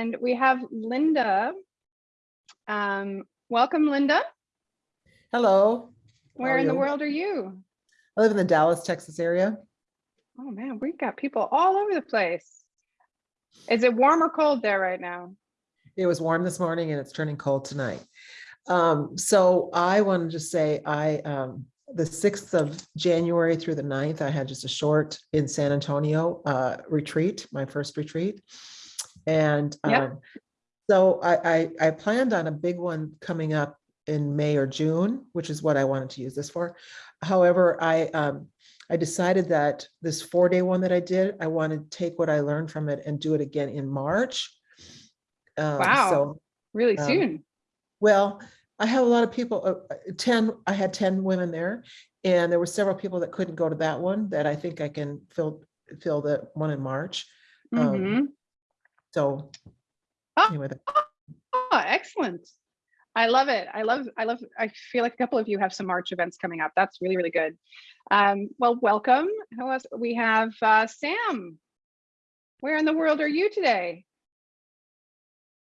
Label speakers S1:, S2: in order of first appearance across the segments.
S1: And we have Linda. Um, welcome, Linda.
S2: Hello.
S1: Where in the world are you?
S2: I live in the Dallas, Texas area.
S1: Oh man, we've got people all over the place. Is it warm or cold there right now?
S2: It was warm this morning and it's turning cold tonight. Um, so I wanted to say I, um, the 6th of January through the 9th, I had just a short in San Antonio, uh, retreat, my first retreat. And,
S1: Yep.
S2: um, so I, I, I planned on a big one coming up in May or June, which is what I wanted to use this for. However, I, um, I decided that this four day one that I did, I want to take what I learned from it and do it again in March. Um,
S1: Wow.
S2: So,
S1: Really
S2: Um,
S1: soon?
S2: well, I have a lot of people, uh, uh, 10, I had 10 women there. And there were several people that couldn't go to that one that I think I can fill, fill the one in March. um,
S1: Mhm.
S2: So
S1: Oh.
S2: anyway, that-
S1: Oh, excellent. I love it. I love, I love, I feel like a couple of you have some March events coming up. That's really, really good. Um, well, welcome. Who else? We have uh, Sam. Where in the world are you today?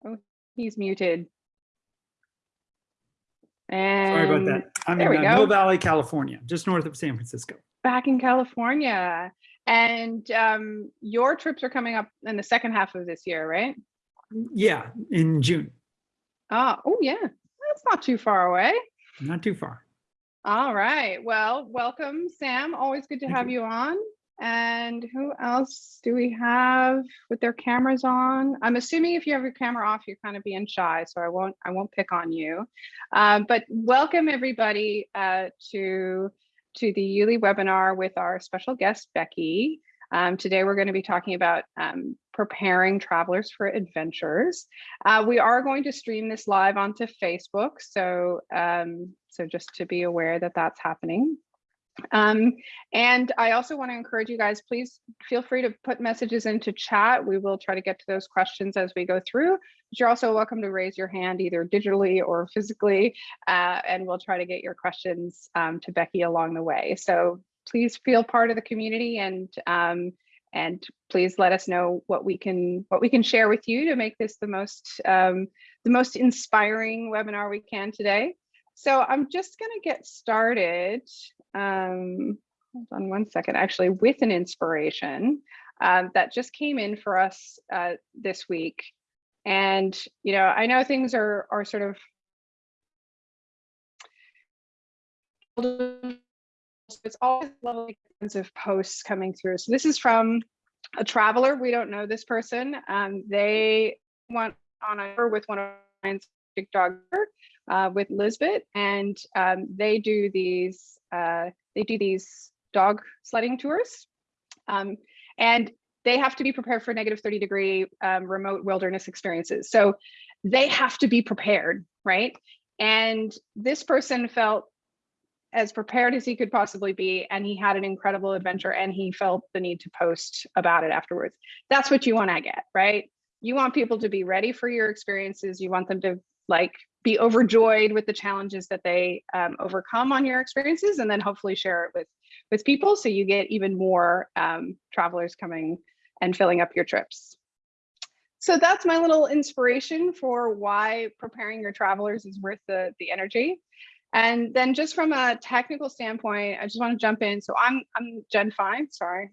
S1: Oh, he's muted. And
S3: Sorry about that. I'm
S1: there
S3: in
S1: we
S3: uh,
S1: go.
S3: Mill Valley, California, just north of San Francisco.
S1: back in California. And um, your trips are coming up in the second half of this year, right?
S3: Yeah, in June,
S1: Ah, oh yeah, that's not too far away.
S3: not too far.
S1: All right. Well, welcome, Sam. Always good to
S3: Thank
S1: have
S3: you.
S1: you on. And who else do we have with their cameras on? I'm assuming if you have your camera off, you're kind of being shy, so I won't I won't pick on you. Um, but welcome everybody uh, to to the Yuli webinar with our special guest Becky. Um, today we're going to be talking about um, preparing travelers for adventures. Uh, we are going to stream this live onto Facebook, so um, so just to be aware that that's happening. Um, and I also want to encourage you guys, please feel free to put messages into chat. We will try to get to those questions as we go through. But you're also welcome to raise your hand either digitally or physically, uh, and we'll try to get your questions um, to Becky along the way. So please feel part of the community and um, and please let us know what we can what we can share with you to make this the most um, the most inspiring webinar we can today. So I'm just going to get started. Um, hold on one second, actually, with an inspiration um, that just came in for us uh, this week. And you know, I know things are are sort of it's always lovely kinds of posts coming through. So this is from a traveler. We don't know this person. Um, they went on tour with one of mine's big dog uh, with Lisbeth, and um, they do these uh, they do these dog sledding tours, um, and they have to be prepared for negative 30 degree um, remote wilderness experiences. So they have to be prepared, right? And this person felt as prepared as he could possibly be and he had an incredible adventure and he felt the need to post about it afterwards that's what you want to get right you want people to be ready for your experiences you want them to like be overjoyed with the challenges that they um, overcome on your experiences and then hopefully share it with with people so you get even more um, travelers coming and filling up your trips so that's my little inspiration for why preparing your travelers is worth the the energy and then just from a technical standpoint, I just want to jump in. So I'm I'm Jen Fine, sorry.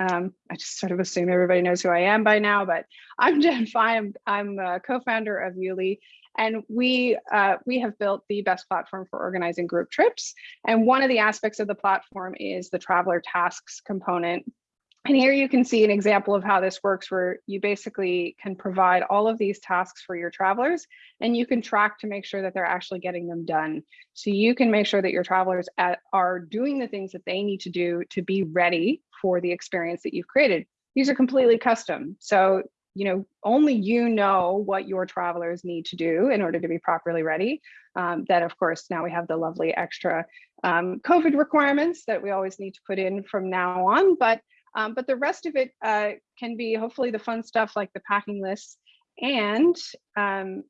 S1: Um, I just sort of assume everybody knows who I am by now, but I'm Jen Fine. I'm, I'm co-founder of Yuli. And we uh, we have built the best platform for organizing group trips. And one of the aspects of the platform is the traveler tasks component. And here you can see an example of how this works where you basically can provide all of these tasks for your travelers and you can track to make sure that they're actually getting them done. So you can make sure that your travelers at, are doing the things that they need to do to be ready for the experience that you've created. These are completely custom. So, you know, only you know what your travelers need to do in order to be properly ready. Um, of course, now we have the lovely extra um, COVID requirements that we always need to put in from now on. But um, but the rest of it uh, can be hopefully the fun stuff like the packing lists and um,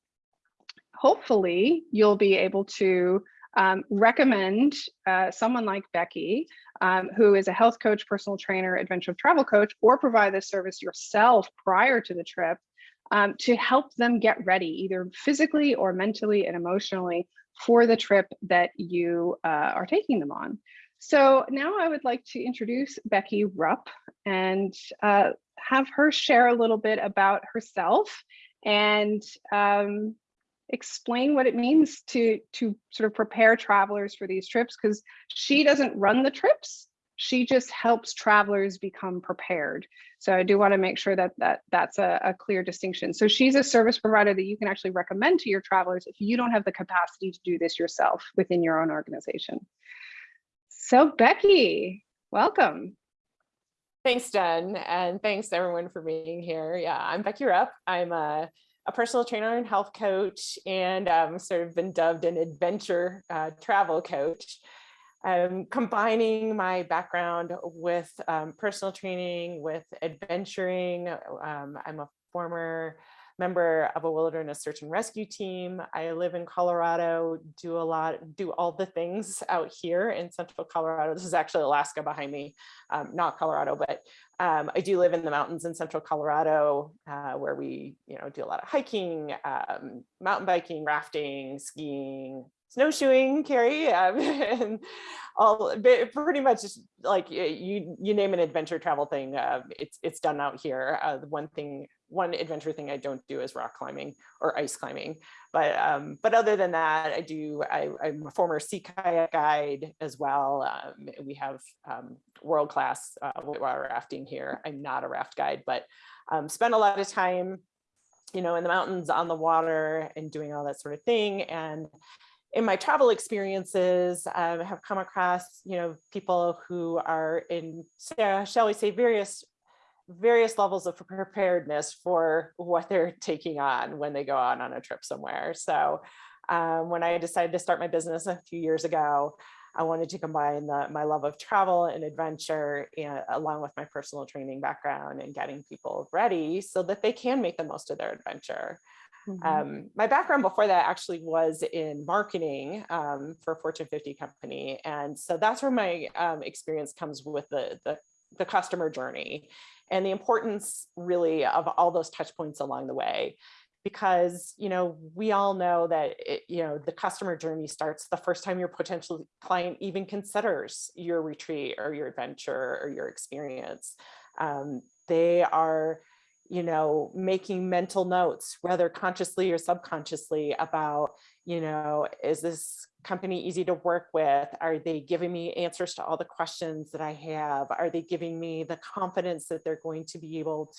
S1: hopefully you'll be able to um, recommend uh, someone like Becky, um, who is a health coach, personal trainer, adventure travel coach, or provide this service yourself prior to the trip um, to help them get ready, either physically or mentally and emotionally for the trip that you uh, are taking them on. So now I would like to introduce Becky Rupp and uh, have her share a little bit about herself and um, explain what it means to to sort of prepare travelers for these trips because she doesn't run the trips. She just helps travelers become prepared. So i do want to make sure that that that's a, a clear distinction. So she's a service provider that you can actually recommend to your travelers if you don't have the capacity to do this yourself within your own organization. So becky welcome.
S4: Thanks, Jen, and thanks everyone for being here. Yeah, I'm Becky Rupp. I'm a, a personal trainer and health coach, and um, sort of been dubbed an adventure uh, travel coach. I'm combining my background with um, personal training, with adventuring. Um, I'm a former member of a wilderness search and rescue team. I live in Colorado, do a lot, do all the things out here in central Colorado. This is actually Alaska behind me, um, not Colorado, but um, I do live in the mountains in central Colorado uh, where we, you know, do a lot of hiking, um, mountain biking, rafting, skiing, snowshoeing, Carrie, um, and all pretty much like you you name an adventure travel thing, uh, it's it's done out here. Uh, the one thing, one adventure thing I don't do is rock climbing or ice climbing, but um, but other than that, I do. I, am a former sea kayak guide as well. Um, we have um, world class uh, whitewater rafting here. I'm not a raft guide, but um, spend a lot of time you know, in the mountains, on the water, and doing all that sort of thing. And in my travel experiences, I have come across, you know, people who are in, shall we say, various various levels of preparedness for what they're taking on when they go on on a trip somewhere. So um, when I decided to start my business a few years ago, I wanted to combine the, my love of travel and adventure and, along with my personal training background and getting people ready so that they can make the most of their adventure. Mm -hmm. um, my background before that actually was in marketing um, for a Fortune 50 company. And so that's where my um, experience comes with the, the, the customer journey and the importance really of all those touch points along the way. Because you know we all know that it, you know the customer journey starts the first time your potential client even considers your retreat or your adventure or your experience. Um, they are you know, making mental notes, whether consciously or subconsciously about, you know, is this company easy to work with? Are they giving me answers to all the questions that I have? Are they giving me the confidence that they're going to be able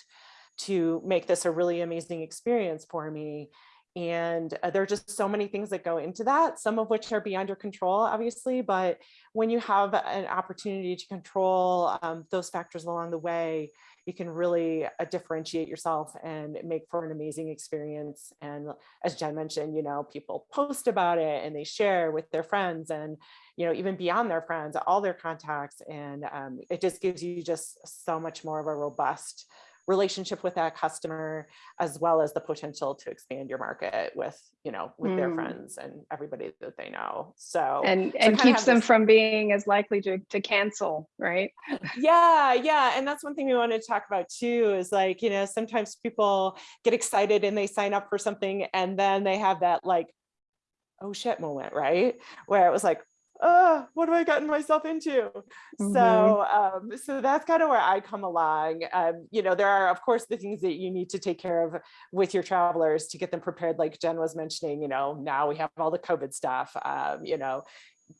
S4: to, make this a really amazing experience for me? And uh, there are just so many things that go into that, some of which are beyond your control, obviously, but when you have an opportunity to control um, those factors along the way, you can really uh, differentiate yourself and make for an amazing experience. And as Jen mentioned, you know, people post about it and they share with their friends and, you know, even beyond their friends, all their contacts. And um, it just gives you just so much more of a robust relationship with that customer, as well as the potential to expand your market with, you know, with mm. their friends and everybody that they know. So
S1: and
S4: so
S1: and keeps them this, from being as likely to to cancel, right?
S4: yeah, yeah, and that's one thing we wanted to talk about too. Is like you know sometimes people get excited and they sign up for something and then they have that like oh shit moment, right? Where it was like, oh, what have I gotten myself into? Mm -hmm. So, um, so that's kind of where I come along. Um, you know, there are, of course, the things that you need to take care of with your travelers to get them prepared. Like Jen was mentioning, you know, now we have all the COVID stuff, um, you know,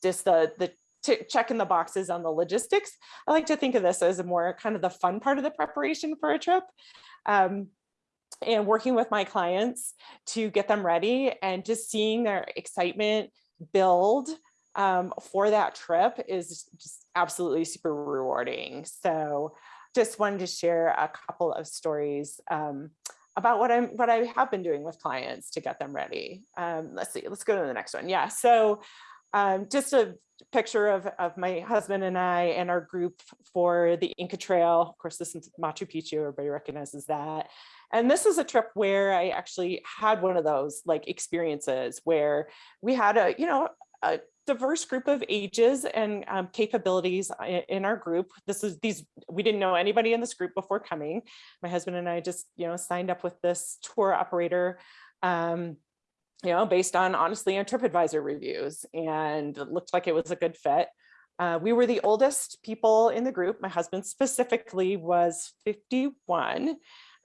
S4: just the, the checking the boxes on the logistics. I like to think of this as a more kind of the fun part of the preparation for a trip. Um, and working with my clients to get them ready and just seeing their excitement build um, for that trip is just absolutely super rewarding. So just wanted to share a couple of stories um, about what I'm what I have been doing with clients to get them ready. Um, let's see, let's go to the next one. Yeah, so um, just a picture of, of my husband and I and our group for the Inca Trail. Of course, this is Machu Picchu, everybody recognizes that. And this is a trip where I actually had one of those like experiences where we had a, you know, a diverse group of ages and um, capabilities in our group. This is these, we didn't know anybody in this group before coming. My husband and I just, you know, signed up with this tour operator. Um, you know, based on honestly on TripAdvisor reviews and it looked like it was a good fit. Uh, we were the oldest people in the group. My husband specifically was 51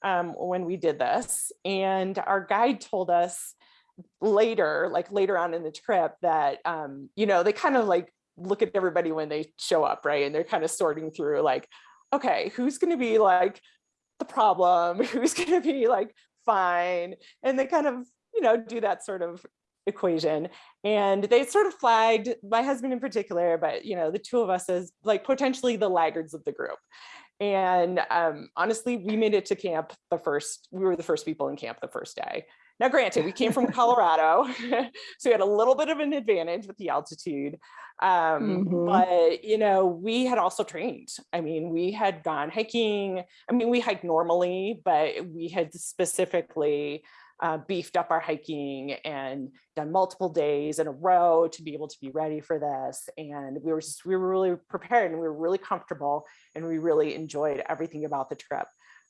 S4: um, when we did this. And our guide told us later, like later on in the trip that, um, you know, they kind of like look at everybody when they show up, right? And they're kind of sorting through like, okay, who's going to be like the problem? Who's going to be like fine? And they kind of, you know, do that sort of equation. And they sort of flagged my husband in particular, but, you know, the two of us as like potentially the laggards of the group. And um, honestly, we made it to camp the first, we were the first people in camp the first day. Now, granted, we came from Colorado, so we had a little bit of an advantage with the altitude. Um,
S1: Mhm.
S4: But, you know, we had also trained. I mean, we had gone hiking. I mean, we hike normally, but we had specifically uh, beefed up our hiking and done multiple days in a row to be able to be ready for this. And we were just, we were really prepared and we were really comfortable and we really enjoyed everything about the trip.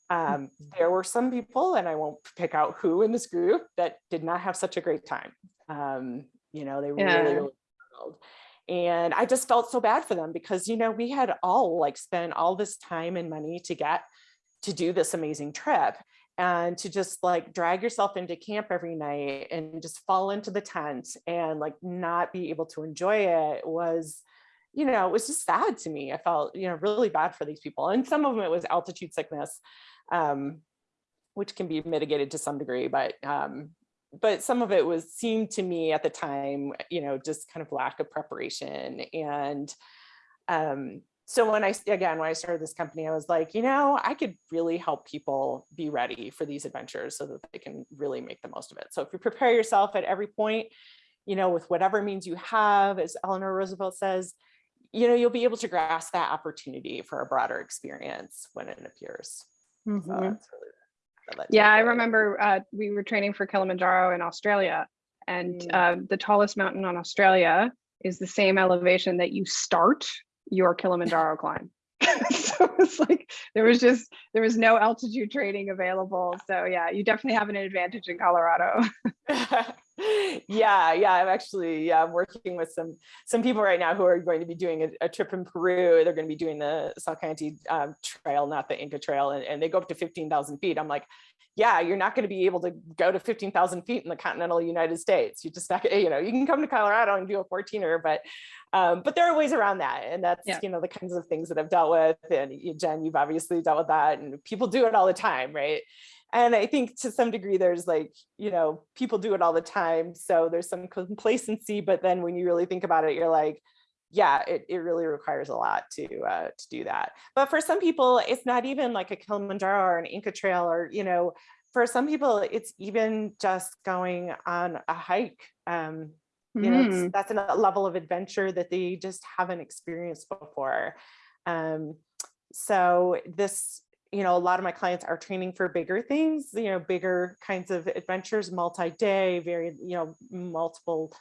S4: Um, there were some people, and I won't pick out who in this group, that did not have such a great time. Um, you know, they
S1: Yeah.
S4: really, really struggled. And I just felt so bad for them because, you know, we had all like spent all this time and money to get to do this amazing trip and to just like drag yourself into camp every night and just fall into the tent and like not be able to enjoy it was you know it was just sad to me i felt you know really bad for these people and some of them it was altitude sickness um which can be mitigated to some degree but um but some of it was seemed to me at the time you know just kind of lack of preparation and um so when I, again, when I started this company, I was like, you know, I could really help people be ready for these adventures so that they can really make the most of it. So if you prepare yourself at every point, you know, with whatever means you have, as Eleanor Roosevelt says, you know, you'll be able to grasp that opportunity for a broader experience when it appears. So that's really the- the
S1: Yeah, I remember uh, we were training for Kilimanjaro in Australia, and
S4: Mm.
S1: uh, the tallest mountain on Australia is the same elevation that you start your Kilimanjaro climb. so it's like there was just there was no altitude training available. So yeah, you definitely have an advantage in Colorado.
S4: yeah, yeah, I'm actually yeah, I'm working with some some people right now who are going to be doing a, a trip in Peru. They're going to be doing the Salkantay um, Trail, not the Inca Trail, and, and they go up to 15,000 feet. I'm like, yeah, you're not going to be able to go to 15,000 feet in the continental United States. You just not, you know, you can come to Colorado and do a 14er, but um, but there are ways around that, and that's
S1: Yeah.
S4: you know the kinds of things that I've dealt with. And Jen, you've obviously dealt with that, and people do it all the time, right? And I think to some degree, there's like, you know, people do it all the time. So there's some complacency, but then when you really think about it, you're like, yeah, it, it really requires a lot to uh, to do that. But for some people, it's not even like a Kilimanjaro or an Inca Trail, or you know, for some people, it's even just going on a hike. Um, you know, it's-
S1: Mm.
S4: that's a level of adventure that they just haven't experienced before. Um, so this you know, a lot of my clients are training for bigger things, you know, bigger kinds of adventures, multi-day, very, you know, multiple,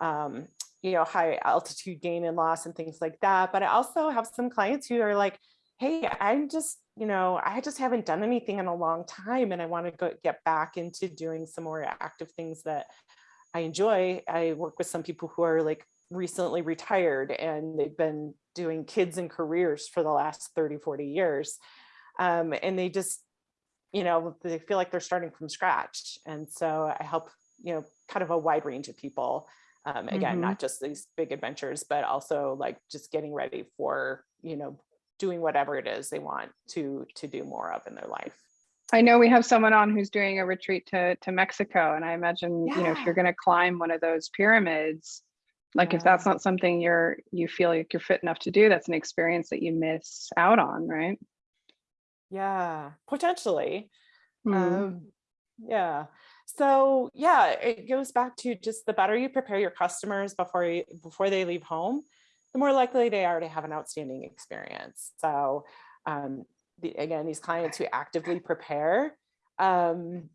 S4: um, you know, high altitude gain and loss and things like that. But I also have some clients who are like, hey, I'm just, you know, I just haven't done anything in a long time and I want to go get back into doing some more active things that I enjoy. I work with some people who are like recently retired and they've been doing kids and careers for the last 30, 40 years um, and they just you know they feel like they're starting from scratch and so i help you know kind of a wide range of people um, again
S1: Mhm.
S4: not just these big adventures but also like just getting ready for you know doing whatever it is they want to to do more of in their life
S1: I know we have someone on who's doing a retreat to to Mexico, and I imagine you know if you're going to climb one of those pyramids, like if that's not something you're you feel like you're fit enough to do, that's an experience that you miss out on, right?
S4: yeah potentially
S1: Mm.
S4: Um, yeah. So yeah, it goes back to just the better you prepare your customers before you before they leave home, the more likely they are to have an outstanding experience. So um, the, again, these clients who actively prepare, um,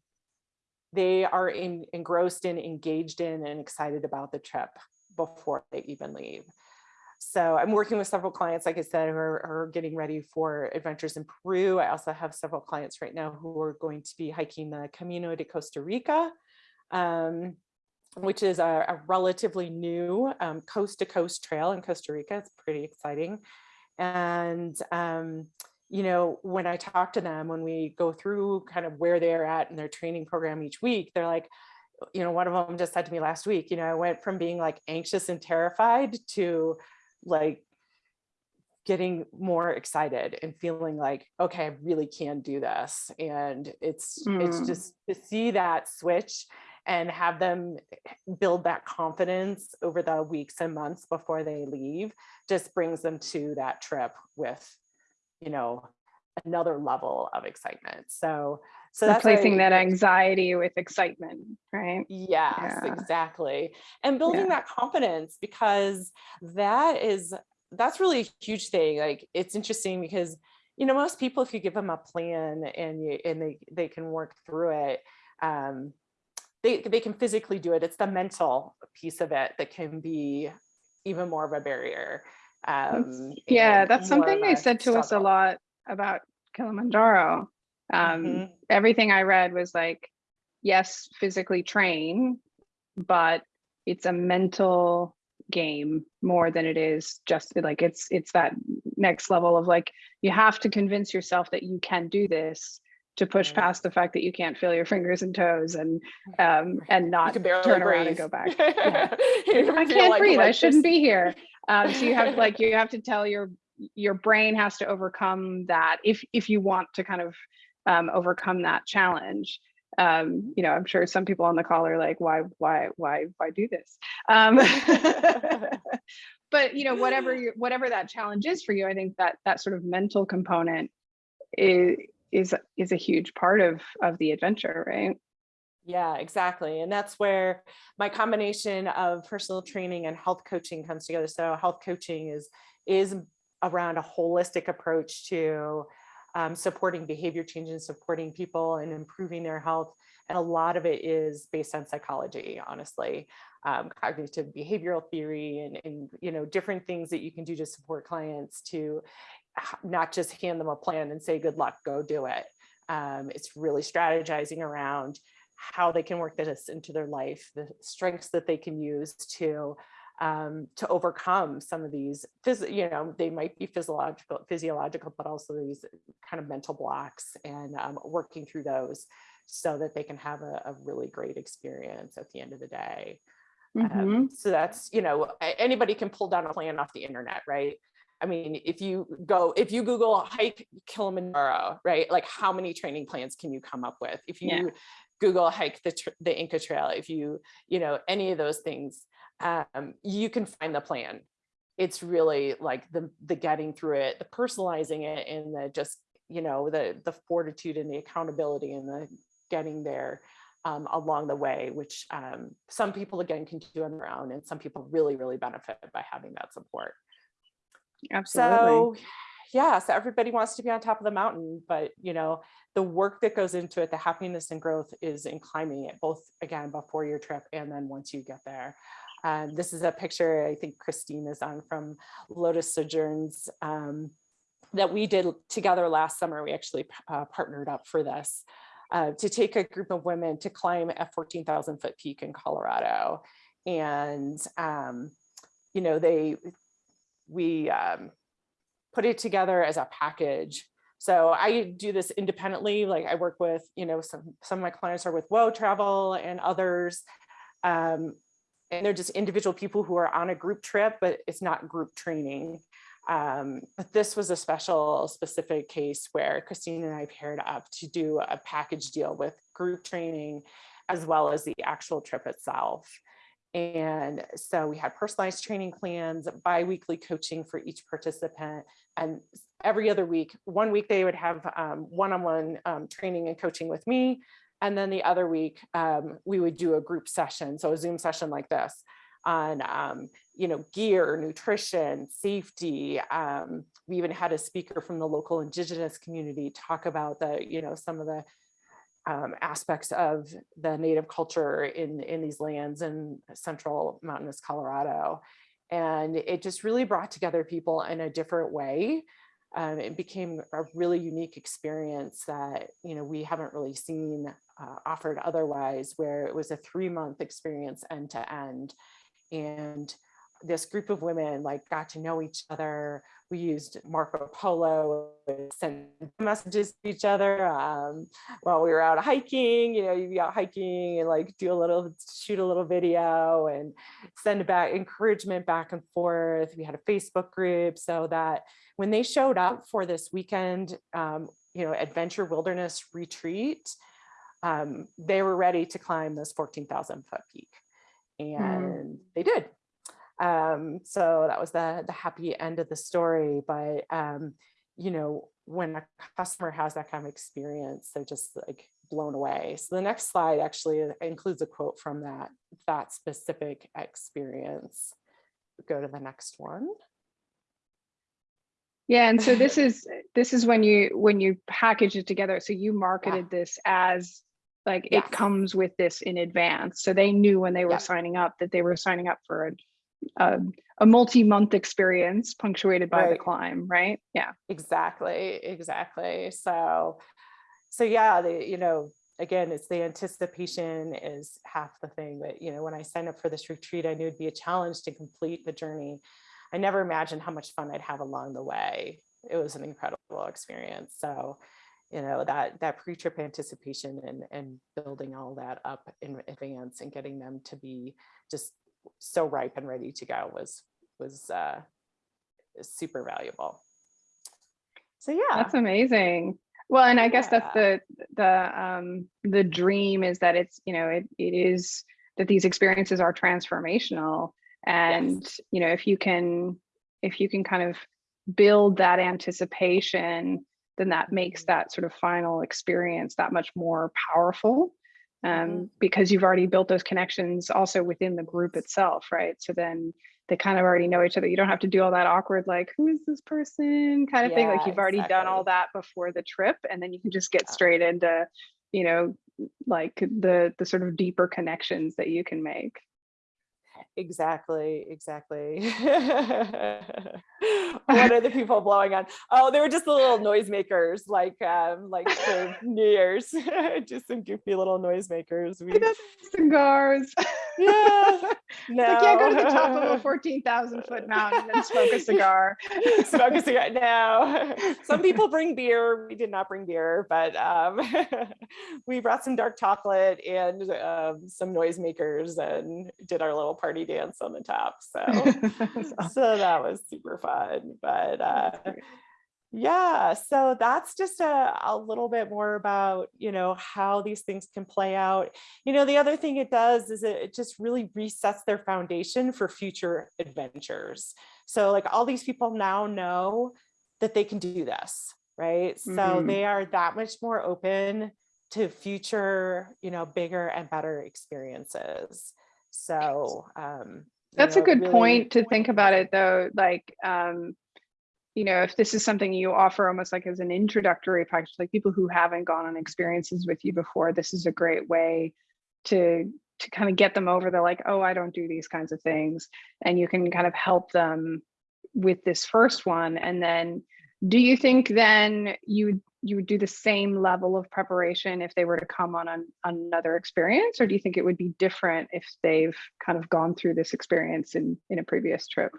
S4: they are in, engrossed in, engaged in, and excited about the trip. Before they even leave. So I'm working with several clients, like I said, who are, are getting ready for adventures in Peru. I also have several clients right now who are going to be hiking the Camino de Costa Rica, um, which is a, a relatively new um, coast to coast trail in Costa Rica. It's pretty exciting. And, um, you know, when I talk to them, when we go through kind of where they're at in their training program each week, they're like, you know, one of them just said to me last week, you know, I went from being like anxious and terrified to like getting more excited and feeling like, okay, I really can do this. And it's, it's
S1: Mm.
S4: just to see that switch and have them build that confidence over the weeks and months before they leave just brings them to that trip with, you know, another level of excitement. So, so
S1: Replacing that anxiety with excitement, right?
S4: Yes,
S1: Yeah.
S4: exactly. And building
S1: Yeah.
S4: that confidence because that is, that's really a huge thing. Like, it's interesting because, you know, most people, if you give them a plan and you, and they, they can work through it, um, they, they can physically do it. It's the mental piece of it that can be even more of a barrier. Um,
S1: Yeah, that's something they said to us a lot about Kilimanjaro. Um,
S4: Mhm.
S1: Everything I read was like, yes, physically train, but it's a mental game more than it is just like it's it's that next level of like you have to convince yourself that you can do this to push
S4: Right.
S1: past the fact that you can't feel your fingers and toes and um and not turn around and go back. Yeah. I can't
S4: like
S1: breathe. I shouldn't
S4: just-
S1: be here. Um, so you have like you have to tell your your brain has to overcome that if if you want to kind of um, overcome that challenge. Um, you know, I'm sure some people on the call are like, why, why, why, why do this? Um, but you know, whatever you, whatever that challenge is for you, I think that that sort of mental component is is is a huge part of of the adventure, right?
S4: Yeah, exactly. And that's where my combination of personal training and health coaching comes together. So health coaching is is around a holistic approach to um, supporting behavior change and supporting people and improving their health. And a lot of it is based on psychology, honestly, um, cognitive behavioral theory and, and, you know, different things that you can do to support clients to not just hand them a plan and say, good luck, go do it. Um, it's really strategizing around how they can work this into their life, the strengths that they can use to um, to overcome some of these, you know, they might be physiological, physiological, but also these kind of mental blocks and um, working through those so that they can have a, a really great experience at the end of the day.
S1: Mhm.
S4: Um, so that's, you know, anybody can pull down a plan off the internet, right? I mean, if you go, if you Google hike Kilimanjaro, right? Like how many training plans can you come up with? If you
S1: Yeah.
S4: Google hike the, the Inca Trail, if you, you know, any of those things, um, you can find the plan. It's really like the, the getting through it, the personalizing it and the just, you know, the, the fortitude and the accountability and the getting there um, along the way, which um, some people again can do on their own and some people really, really benefit by having that support.
S1: Absolutely.
S4: So yeah, so everybody wants to be on top of the mountain, but you know, the work that goes into it, the happiness and growth is in climbing it, both again before your trip and then once you get there. Um, this is a picture I think Christine is on from Lotus Sojourns um, that we did together last summer. We actually uh, partnered up for this uh, to take a group of women to climb a 14,000 foot peak in Colorado. And, um, you know, they, we um, put it together as a package. So I do this independently. Like I work with, you know, some, some of my clients are with Woe Travel and others. Um, and they're just individual people who are on a group trip, but it's not group training. Um, but this was a special specific case where Christine and I paired up to do a package deal with group training as well as the actual trip itself. And so we had personalized training plans, bi-weekly coaching for each participant. And every other week, one week they would have um, one-on-one um, training and coaching with me. And then the other week, um, we would do a group session, so a Zoom session like this on, um, you know, gear, nutrition, safety. Um, we even had a speaker from the local indigenous community talk about the, you know, some of the um, aspects of the native culture in, in these lands in central mountainous Colorado. And it just really brought together people in a different way. Um, it became a really unique experience that, you know, we haven't really seen uh, offered otherwise, where it was a three month experience end to end. And this group of women like got to know each other. We used Marco Polo, sent messages to each other um, while we were out hiking. You know, you'd be out hiking and like do a little, shoot a little video and send back encouragement back and forth. We had a Facebook group so that when they showed up for this weekend, um, you know, adventure wilderness retreat, um, they were ready to climb this 14,000 foot peak and they did um so that was the the happy end of the story but um you know when a customer has that kind of experience they're just like blown away. So the next slide actually includes a quote from that that specific experience. Go to the next one.
S1: Yeah, and so this is, this is when you, when you package it together, so you marketed this as like
S4: Yes.
S1: it comes with this in advance, so they knew when they were signing up that they were signing up for a a, a multi-month experience punctuated by the climb, right? Yeah.
S4: exactly exactly. So so yeah the you know again it's the anticipation is half the thing that you know when i signed up for this retreat i knew it'd be a challenge to complete the journey. I never imagined how much fun i'd have along the way. It was an incredible experience. So you know that that pre-trip anticipation and and building all that up in advance and getting them to be just so ripe and ready to go was was uh super valuable so yeah
S1: That's amazing. Well, and I guess that's the, the, um, the dream is that it's, you know, it, it is that these experiences are transformational. And, you know, if you can, if you can kind of build that anticipation, then that makes that sort of final experience that much more powerful. Um,
S4: Mhm.
S1: because you've already built those connections also within the group itself, right? So then they kind of already know each other. You don't have to do all that awkward, like, who is this person kind of thing. Like you've already done all that before the trip, and then you can just get
S4: Yeah.
S1: straight into, you know, like the the sort of deeper connections that you can make.
S4: Exactly, exactly. what are the people blowing on? Oh, they were just the little noisemakers, like um, like for New Year's, just some goofy little noisemakers. We, got
S1: Cigars.
S4: Yeah, no.
S1: Like, yeah, go to the top of a 14,000 foot mountain and smoke a cigar.
S4: Smoke a cigar. No, some people bring beer. We did not bring beer, but um, we brought some dark chocolate and um, some noisemakers and did our little party dance on the top. So, so that was super fun. But uh, yeah, so that's just a, a little bit more about, you know, how these things can play out. You know, the other thing it does is it, it just really resets their foundation for future adventures. So like all these people now know that they can do this, right? So
S1: Mhm.
S4: they are that much more open to future, you know, bigger and better experiences. So um, you
S1: That's a good
S4: really-
S1: point to think about it though, like, um, you know, if this is something you offer almost like as an introductory package, like people who haven't gone on experiences with you before, this is a great way to to kind of get them over the like, oh, I don't do these kinds of things. And you can kind of help them with this first one. And then do you think then you you would do the same level of preparation if they were to come on an, another experience, or do you think it would be different if they've kind of gone through this experience in in a previous trip?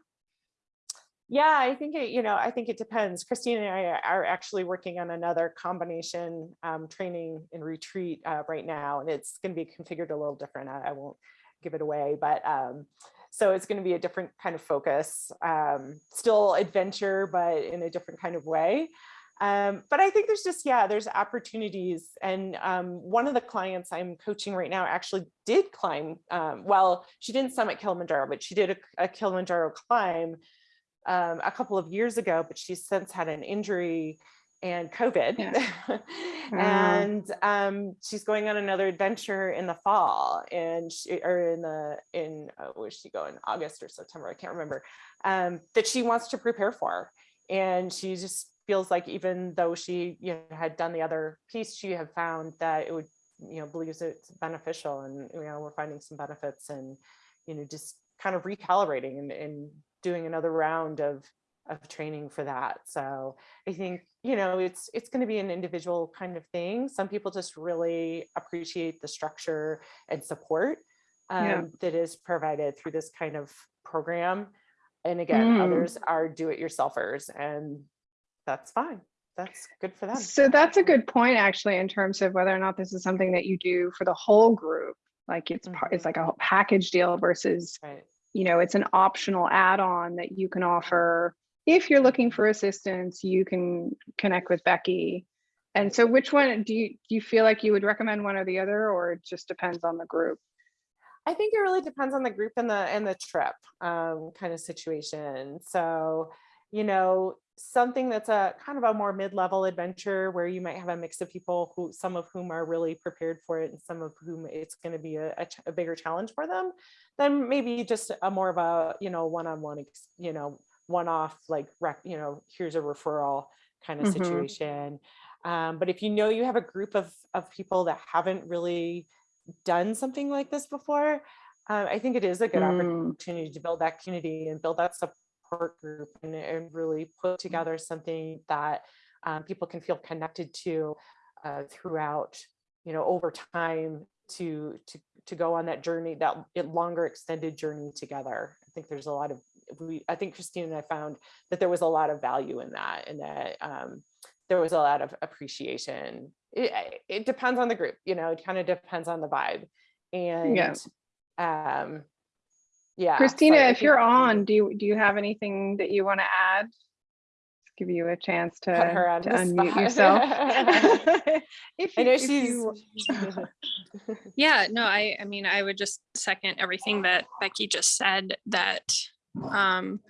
S4: Yeah, I think it, you know, I think it depends. Christine and I are actually working on another combination um, training and retreat uh, right now, and it's going to be configured a little different. I, I won't give it away, but um, so it's going to be a different kind of focus, um, still adventure, but in a different kind of way. Um, but I think there's just, yeah, there's opportunities. And um, one of the clients I'm coaching right now actually did climb, um, well, she didn't summit Kilimanjaro, but she did a, a Kilimanjaro climb um, a couple of years ago, but she's since had an injury and COVID.
S1: Yeah.
S4: and um, she's going on another adventure in the fall and she, or in the, in, uh, where's she going? August or September, I can't remember, um, that she wants to prepare for. And she just feels like even though she you know had done the other piece, she had found that it would you know believes it's beneficial, and you know we're finding some benefits, and you know just kind of recalibrating and, and doing another round of of training for that. So I think you know it's it's going to be an individual kind of thing. Some people just really appreciate the structure and support um,
S1: Yeah.
S4: that is provided through this kind of program. And again,
S1: Mm.
S4: others are do-it-yourselfers, and that's fine. That's good for them.
S1: So that's a good point, actually, in terms of whether or not this is something that you do for the whole group. Like it's part, it's like a package deal versus,
S4: Right.
S1: You know, it's an optional add-on that you can offer. If you're looking for assistance, you can connect with Becky. And so which one, do you, do you feel like you would recommend one or the other, or it just depends on the group?
S4: I think it really depends on the group and the and the trip um, kind of situation. So, you know, something that's a kind of a more mid-level adventure where you might have a mix of people who some of whom are really prepared for it and some of whom it's going to be a, a, a bigger challenge for them, then maybe just a more of a you know one-on-one ex- you know one-off like rec, you know here's a referral kind of
S1: Mhm.
S4: situation. Um, but if you know you have a group of of people that haven't really done something like this before, uh, I think it is a good
S1: Mm.
S4: opportunity to build that community and build that support group and, and really put together something that um, people can feel connected to uh, throughout, you know, over time to to to go on that journey, that longer extended journey together. I think there's a lot of we. I think Christine and I found that there was a lot of value in that, and that um, there was a lot of appreciation. It, it depends on the group, you know, it kind of depends on the vibe. And um yeah.
S1: Christina, if you're on, do you, do you have anything that you want to add? Give you a chance to
S4: Put her on
S1: to unmute
S4: spot.
S1: yourself. If
S4: I
S1: you-
S4: know she's
S1: you-
S5: Yeah, no, I, I mean, I would just second everything that Becky just said, that um,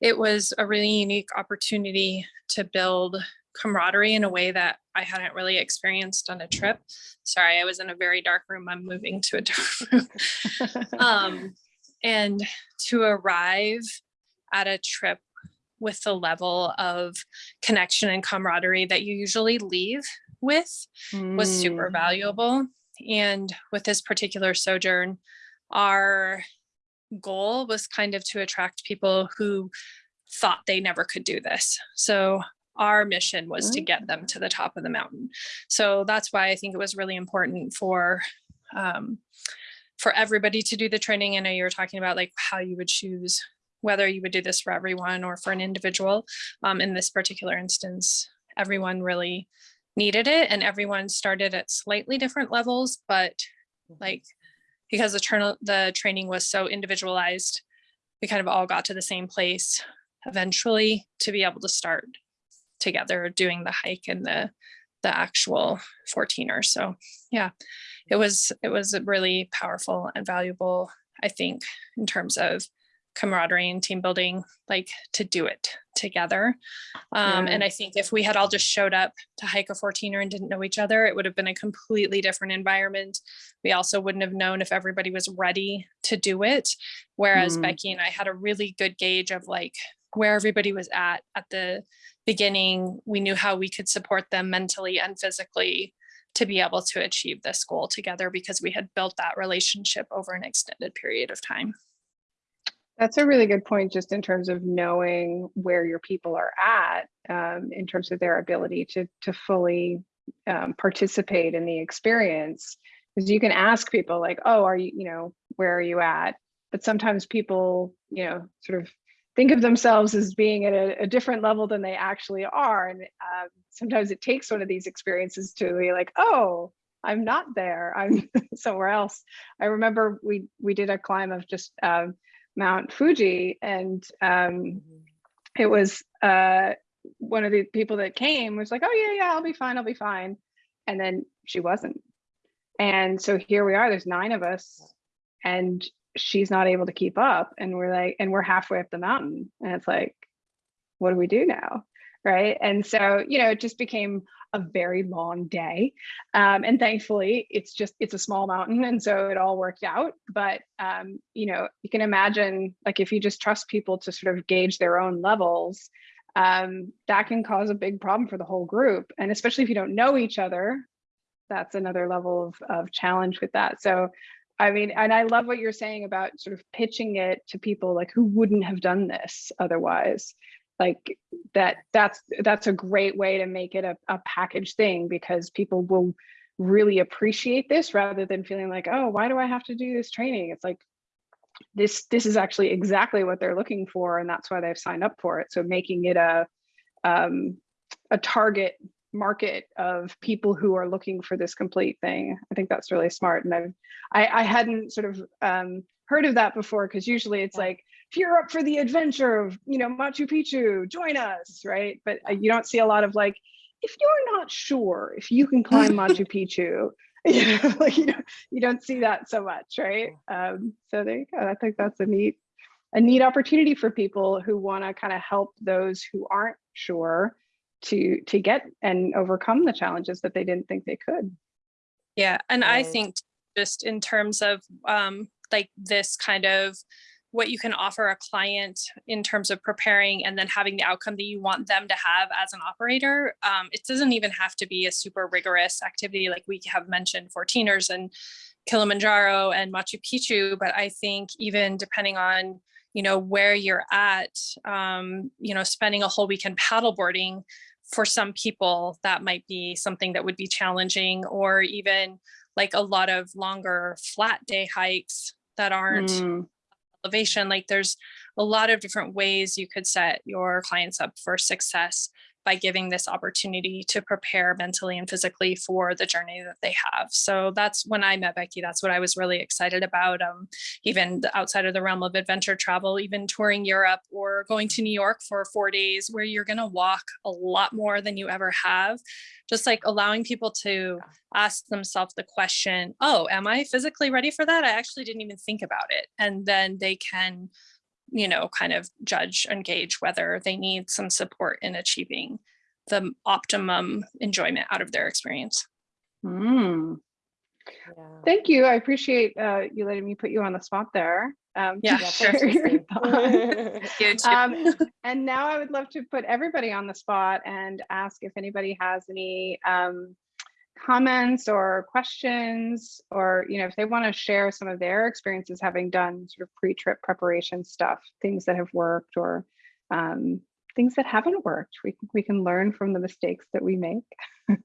S5: it was a really unique opportunity to build camaraderie in a way that I hadn't really experienced on a trip. Sorry, I was in a very dark room. I'm moving to a different room. um, and to arrive at a trip with the level of connection and camaraderie that you usually leave with was super
S1: Mm,
S5: valuable. And with this particular sojourn, our goal was kind of to attract people who thought they never could do this. So our mission was to get them to the top of the mountain. So that's why I think it was really important for um, for everybody to do the training. I know you were talking about like how you would choose whether you would do this for everyone or for an individual. Um, in this particular instance, everyone really needed it and everyone started at slightly different levels, but like because the the training was so individualized, we kind of all got to the same place eventually to be able to start together doing the hike and the the actual 14er. So yeah, it was it was really powerful and valuable, I think, in terms of camaraderie and team building, like to do it together. Um,
S1: Yeah.
S5: and I think if we had all just showed up to hike a 14er and didn't know each other, it would have been a completely different environment. We also wouldn't have known if everybody was ready to do it. Whereas
S1: Mm.
S5: Becky and I had a really good gauge of like where everybody was at at the beginning. We knew how we could support them mentally and physically to be able to achieve this goal together because we had built that relationship over an extended period of time.
S1: That's a really good point, just in terms of knowing where your people are at, um, in terms of their ability to to fully um, participate in the experience. Because you can ask people like, "Oh, are you, you know, where are you at?" But sometimes people, you know, sort of think of themselves as being at a, a different level than they actually are, and um, sometimes it takes one of these experiences to be like, "Oh, I'm not there. I'm somewhere else." I remember we we did a climb of just. Um, Mount Fuji, and um, it was uh, one of the people that came was like, "Oh yeah, yeah, I'll be fine, I'll be fine," and then she wasn't. And so here we are. There's nine of us, and she's not able to keep up, and we're like, and we're halfway up the mountain, and it's like, what do we do now, right? And so you know, it just became a very long day um, and thankfully it's just it's a small mountain and so it all worked out but um, you know you can imagine like if you just trust people to sort of gauge their own levels um, that can cause a big problem for the whole group. And especially if you don't know each other, that's another level of, of challenge with that. So, I mean, and I love what you're saying about sort of pitching it to people like who wouldn't have done this otherwise. Like that, that's that's a great way to make it a, a package thing because people will really appreciate this rather than feeling like, oh, why do I have to do this training? It's like this this is actually exactly what they're looking for and that's why they've signed up for it so making it a um, a target market of people who are looking for this complete thing. I think that's really smart and I've, i i hadn't sort of um, heard of that before because usually it's
S4: Yeah.
S1: like if you're up for the adventure of you know machu picchu join us right? But uh, you don't see a lot of like if you're not sure if you can climb machu picchu you know like you don't you don't see that so much right? Um so there you go. I think that's a neat a neat opportunity for people who want to kind of help those who aren't sure to to get and overcome the challenges that they didn't think they could
S5: Yeah, and I think just in terms of um, like this kind of what you can offer a client in terms of preparing and then having the outcome that you want them to have as an operator. Um, it doesn't even have to be a super rigorous activity like we have mentioned for teeners and Kilimanjaro and Machu Picchu, but I think even depending on you know where you're at, um, you know, spending a whole weekend paddleboarding for some people that might be something that would be challenging or even like a lot of longer flat day hikes that aren't
S1: Mm,
S5: elevation like there's a lot of different ways you could set your clients up for success by giving this opportunity to prepare mentally and physically for the journey that they have. So that's when i met becky that's what i was really excited about um, even outside of the realm of adventure travel even touring europe or going to new york for four days where you're going to walk a lot more than you ever have. Just like allowing people to ask themselves the question oh am i physically ready for that? I actually didn't even think about it. And then they can you know kind of judge and gauge whether they need some support in achieving the optimum enjoyment out of their experience
S1: mm.
S4: Yeah.
S1: thank you i appreciate uh, you letting me put you on the spot there um,
S5: Yeah,
S4: Yeah,
S1: share
S4: thanks,
S1: your thoughts.
S5: you
S1: um, and now I would love to put everybody on the spot and ask if anybody has any um, comments or questions, or you know, if they want to share some of their experiences having done sort of pre-trip preparation stuff, things that have worked or um, things that haven't worked. We we can learn from the mistakes that we make.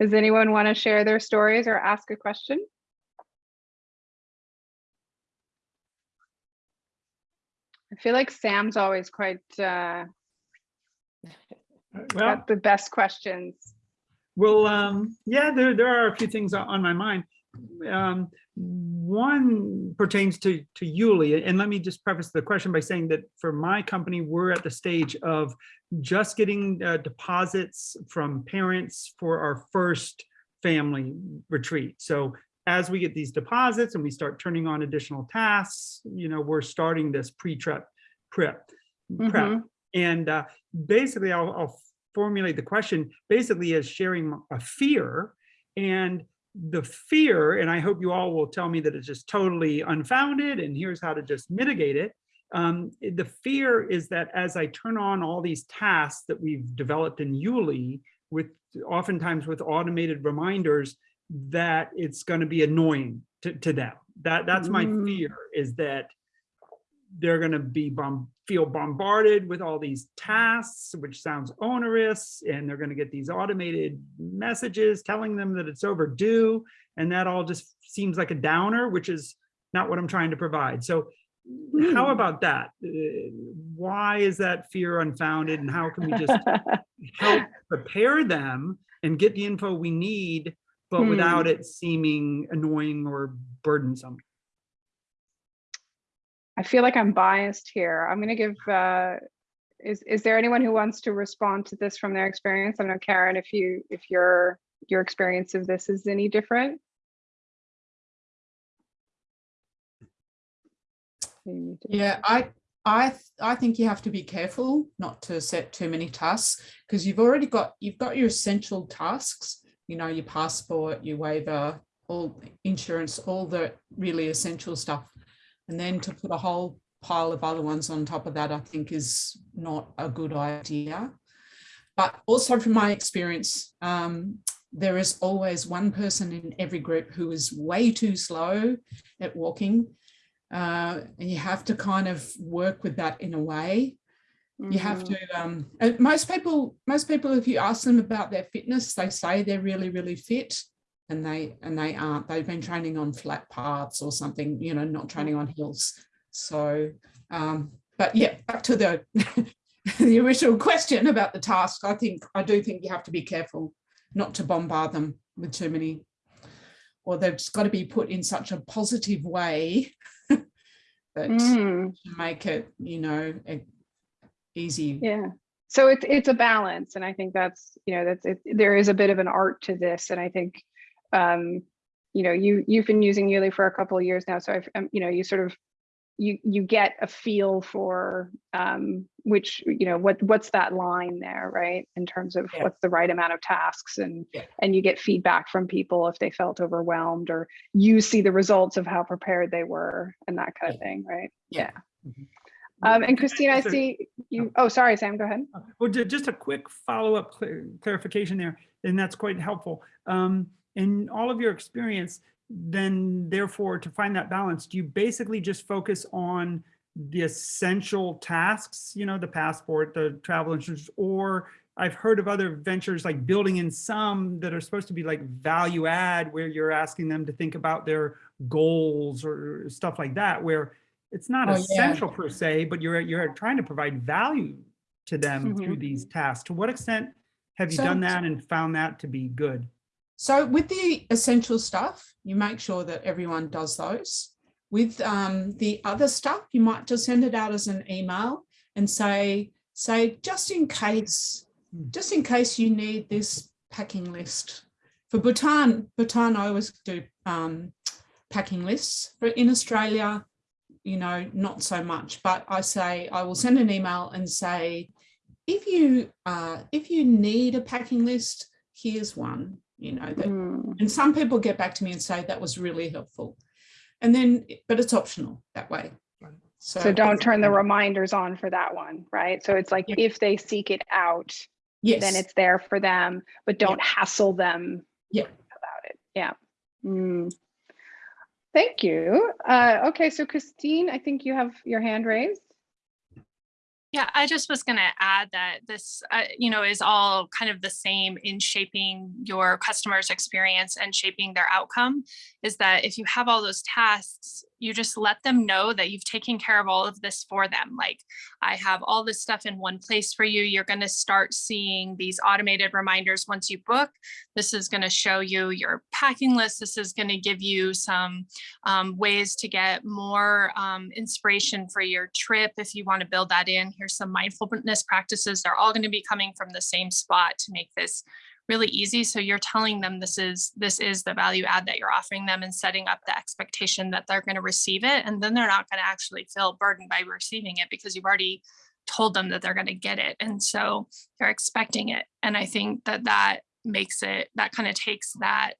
S1: Does anyone want to share their stories or ask a question? I feel like Sam's always quite uh,
S3: Well,
S1: got the best questions.
S3: Well, um, yeah, there, there are a few things on- my mind. Um, one pertains to, to Yuli, and let me just preface the question by saying that for my company, we're at the stage of just getting uh, deposits from parents for our first family retreat. So as we get these deposits and we start turning on additional tasks, you know, we're starting this pre-trip prep. prep.
S1: Mhm.
S3: And uh, basically, I'll, I'll formulate the question basically as sharing a fear. And the fear, and I hope you all will tell me that it's just totally unfounded and here's how to just mitigate it. Um, the fear is that as I turn on all these tasks that we've developed in Yuli, with oftentimes with automated reminders, that it's going to be annoying to, to them. That that's my
S1: Mm.
S3: fear is that they're going to be bomb, feel bombarded with all these tasks, which sounds onerous, and they're going to get these automated messages telling them that it's overdue, and that all just seems like a downer, which is not what I'm trying to provide. So, how
S1: Hmm.
S3: about that? Uh, Why is that fear unfounded, and how can we just help prepare them and get the info we need, but
S1: Hmm.
S3: without it seeming annoying or burdensome?
S1: I feel like I'm biased here. I'm going to give, uh, is, is there anyone who wants to respond to this from their experience? I don't know, Karen, if you, if your, your experience of this is any different?
S6: Yeah, I I I think you have to be careful not to set too many tasks because you've already got you've got your essential tasks, you know, your passport, your waiver, all insurance, all the really essential stuff. And then to put a whole pile of other ones on top of that, I think is not a good idea. But also from my experience, um, there is always one person in every group who is way too slow at walking. Uh, and you have to kind of work with that in a way. You have
S1: Mhm.
S6: to, um, most people, most people, if you ask them about their fitness, they say they're really, really fit and they, and they aren't, they've been training on flat paths or something, you know, not training on hills. So, um, but yeah, back to the, the original question about the task. I think, I do think you have to be careful not to bombard them with too many, or they've just got to be put in such a positive way that
S1: Mm,
S6: to make it, you know, easy.
S1: Yeah. So it's, it's a balance. And I think that's, you know, that's, it, there is a bit of an art to this. And I think, um, you know, you, you've been using Yuli for a couple of years now. So I've, um, you know, you sort of, you, you get a feel for, um, which, you know, what, what's that line there, right? In terms of
S6: Yeah.
S1: what's the right amount of tasks and,
S6: Yeah.
S1: and you get feedback from people if they felt overwhelmed or you see the results of how prepared they were and that kind of thing, right?
S6: Yeah.
S3: Mhm.
S1: Um, and Christine, I see you, oh, sorry, Sam, go ahead.
S3: Well, just a quick follow-up clarification there, and that's quite helpful. Um, in all of your experience, then therefore to find that balance, do you basically just focus on the essential tasks, you know, the passport, the travel insurance, or I've heard of other ventures like building in some that are supposed to be like value add where you're asking them to think about their goals or stuff like that, where it's not
S6: Oh, yeah.
S3: essential per se, but you're, you're trying to provide value to them through
S1: Mhm.
S3: these tasks. To what extent have you
S6: So-
S3: done that and found that to be good?
S6: So with the essential stuff, you make sure that everyone does those. With um, the other stuff, you might just send it out as an email and say, say, just in case,
S3: Hmm.
S6: just in case you need this packing list. For Bhutan, Bhutan, I always do um, packing lists. But in Australia, you know, not so much. But I say, I will send an email and say, if you uh, if you need a packing list, here's one. You know that
S1: Mm,
S6: and some people get back to me and say that was really helpful. And then, but it's optional that way.
S3: Right.
S1: So don't turn the reminders on for that one, right? So it's like
S6: Yeah.
S1: if they seek it out,
S6: Yes.
S1: then it's there for them, but don't hassle them
S6: Yeah.
S1: about it. Yeah. Mm. Thank you. Uh, okay, so Christine, I think you have your hand raised.
S5: Yeah, I just was going to add that this, uh, you know, is all kind of the same in shaping your customer's experience and shaping their outcome. Is that if you have all those tasks, you just let them know that you've taken care of all of this for them. Like, I have all this stuff in one place for you. You're going to start seeing these automated reminders once you book. This is going to show you your packing list. This is going to give you some um, ways to get more um, inspiration for your trip if you want to build that in. Here's some mindfulness practices. They're all going to be coming from the same spot to make this really easy. So you're telling them this is this is the value add that you're offering them and setting up the expectation that they're going to receive it. And then they're not going to actually feel burdened by receiving it because you've already told them that they're going to get it. And so they're expecting it. And I think that that makes it, that kind of takes that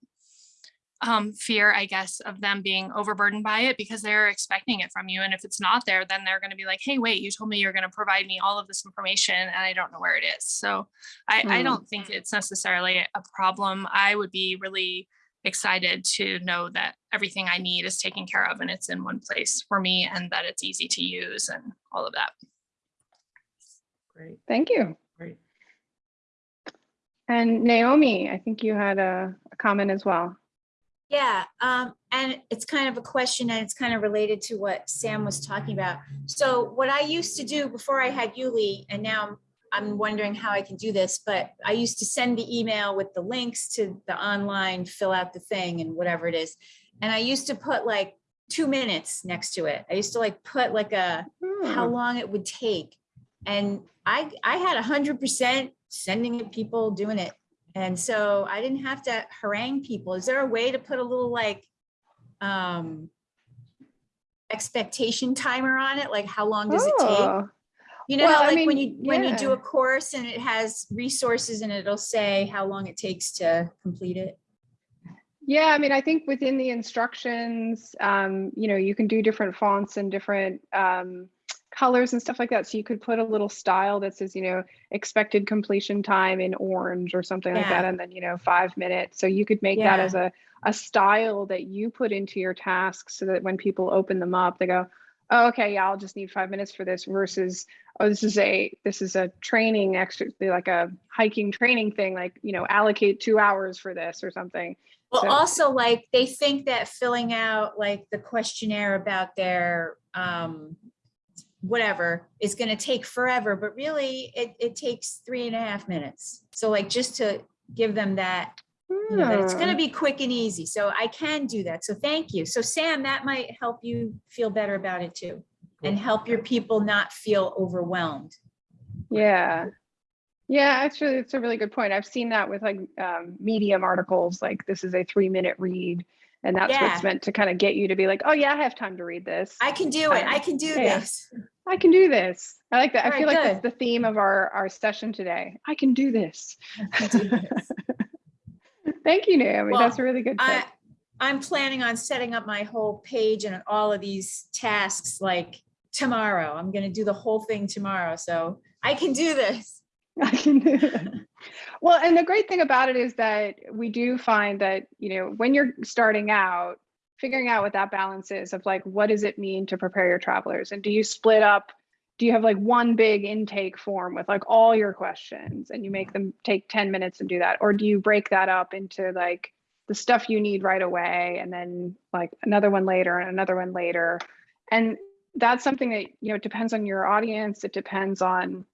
S5: um, fear, I guess, of them being overburdened by it because they're expecting it from you. And if it's not there, then they're going to be like, hey, wait, you told me you're going to provide me all of this information and I don't know where it is. So I, I
S1: Mm.
S5: don't think it's necessarily a problem. I would be really excited to know that everything I need is taken care of and it's in one place for me and that it's easy to use and all of that.
S3: Great,
S1: Thank you.
S3: great.
S1: And Naomi, I think you had a, a comment as well.
S7: Yeah, um, and it's kind of a question and it's kind of related to what Sam was talking about. So what I used to do before I had Yuli, and now I'm- I'm wondering how I can do this, but I used to send the email with the links to the online, fill out the thing and whatever it is. And I used to put like two minutes next to it. I used to like put like a, how
S1: Hmm.
S7: long it would take. And I, I had a hundred percent sending it people doing it. And so I didn't have to harangue people. Is there a way to put a little like, um, expectation timer on it? Like how long does it take?
S1: Oh,
S7: You know,
S1: well,
S7: how
S1: I
S7: like when
S1: mean,
S7: you, when you do a course and it has resources and it'll say how long it takes to complete it.
S1: Yeah, I mean, I think within the instructions, um, you know, you can do different fonts and different, um, colors and stuff like that. So you could put a little style that says, you know, expected completion time in orange or something like that. And then, you know, five minutes. So you could make that as a, a style that you put into your tasks so that when people open them up, they go, oh, okay, yeah, I'll just need five minutes for this versus, oh, this is a, this is a training extra, like a hiking training thing, like, you know, allocate two hours for this or something.
S7: Well,
S1: So-
S7: also like they think that filling out like the questionnaire about their um whatever is going to take forever, but really it it takes three and a half minutes. So like just to give them that, you know, that it's going to
S1: Hmm.
S7: be quick and easy. So I can do that. So thank you. So Sam, that might help you feel better about it too. And help your people not feel overwhelmed.
S1: Yeah. Yeah, actually, it's a really good point. I've seen that with like um, Medium articles, like this is a three minute read. And that's
S7: Yeah.
S1: what's meant to kind of get you to be like, oh, yeah, I have time to read this.
S7: I can do it. I can do
S1: Yeah.
S7: this.
S1: I can do this. I like that. I feel
S7: right,
S1: like that's the theme of our, our session today. I can do this.
S7: Can do this.
S1: Thank you, Naomi.
S7: Well,
S1: That's a really good
S7: I, i'm planning on setting up my whole page and all of these tasks like tomorrow. I'm gonna do the whole thing tomorrow, so I can do this.
S1: I can do it. Well, and the great thing about it is that we do find that, you know, when you're starting out, figuring out what that balance is of like, what does it mean to prepare your travelers? And do you split up? Do you have like one big intake form with like all your questions and you make them take 10 minutes and do that? Or do you break that up into like the stuff you need right away and then like another one later and another one later? And that's something that, you know, it depends on your audience. It depends on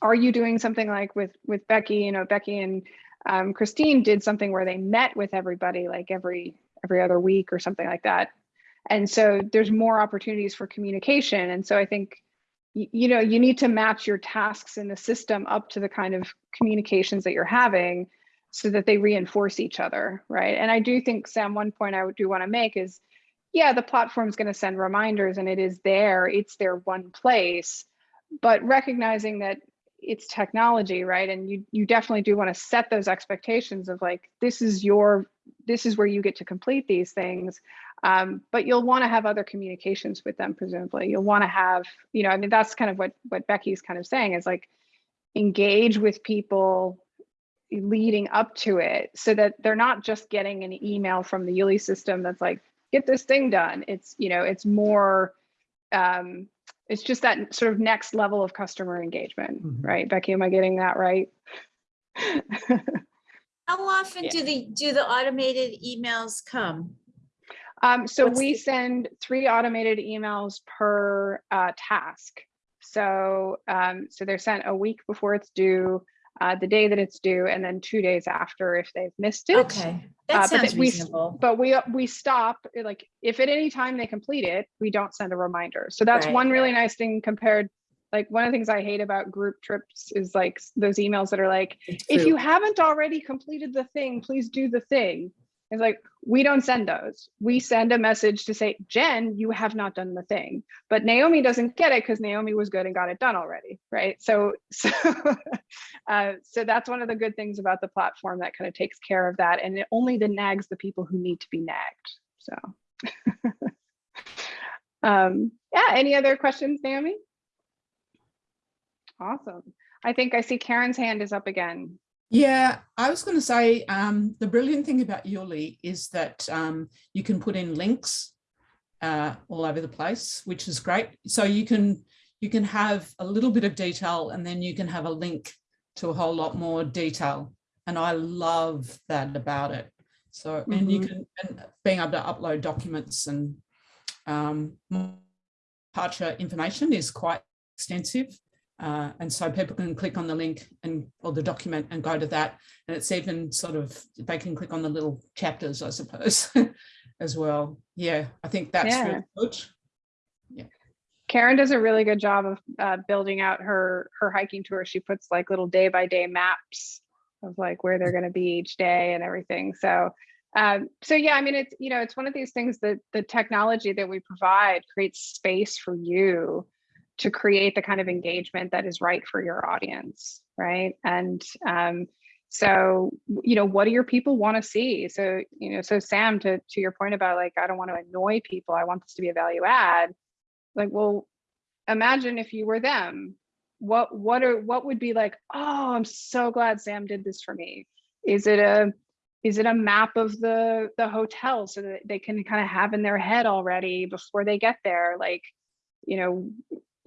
S1: are you doing something like with with becky? You know becky and um, christine did something where they met with everybody like every every other week or something like that. And so there's more opportunities for communication. And so i think you know you need to match your tasks in the system up to the kind of communications that you're having so that they reinforce each other right? And i do think sam one point i do want to make is yeah the platform's going to send reminders and it is there it's their one place but recognizing that it's technology right? And you you definitely do want to set those expectations of like this is your this is where you get to complete these things. Um, but you'll want to have other communications with them presumably. You'll want to have you know i mean that's kind of what what becky's kind of saying is like engage with people leading up to it so that they're not just getting an email from the Yuli system that's like get this thing done. It's you know it's more um it's just that sort of next level of customer engagement
S3: Mhm.
S1: right becky am i getting that right
S7: How often
S1: Yeah.
S7: do the, do the automated emails come?
S1: Um, so
S7: What's
S1: we
S7: the-
S1: send three automated emails per uh, task. So, um, so they're sent a week before it's due, uh, the day that it's due, and then two days after if they've missed it.
S7: Okay,
S1: Uh,
S7: that
S1: but
S7: sounds
S1: we
S7: reasonable.
S1: But we we stop like if at any time they complete it, we don't send a reminder. So that's
S7: Right.
S1: one really nice thing compared. Like one of the things I hate about group trips is like those emails that are like, if you haven't already completed the thing, please do the thing. It's like, we don't send those. We send a message to say, Jen, you have not done the thing. But Naomi doesn't get it because Naomi was good and got it done already, right? So, so, uh, so that's one of the good things about the platform that kind of takes care of that. And it only the nags the people who need to be nagged. So, um, yeah, any other questions, Naomi? Awesome. I think I see Karen's hand is up again.
S6: Yeah, I was going to say um, the brilliant thing about Yuli is that um, you can put in links uh, all over the place, which is great. So you can you can have a little bit of detail and then you can have a link to a whole lot more detail. And I love that about it. So and you can and being able to upload documents and um, departure information is quite extensive. Uh, and so people can click on the link and or the document and go to that. And it's even sort of they can click on the little chapters, I suppose, as well. Yeah, I think that's
S1: Yeah.
S6: really good.
S1: Karen does a really good job of uh, building out her her hiking tour. She puts like little day by day maps of like where they're going to be each day and everything. So, um, so yeah, I mean, it's you know, it's one of these things that the technology that we provide creates space for you to create the kind of engagement that is right for your audience, right? And um, so, you know, what do your people want to see? So, you know, so Sam, to to your point about like, I don't want to annoy people. I want this to be a value add like well imagine if you were them, what, what are, what would be like, oh, I'm so glad Sam did this for me. Is it a, is it a map of the, the hotel so that they can kind of have in their head already before they get there? Like, you know,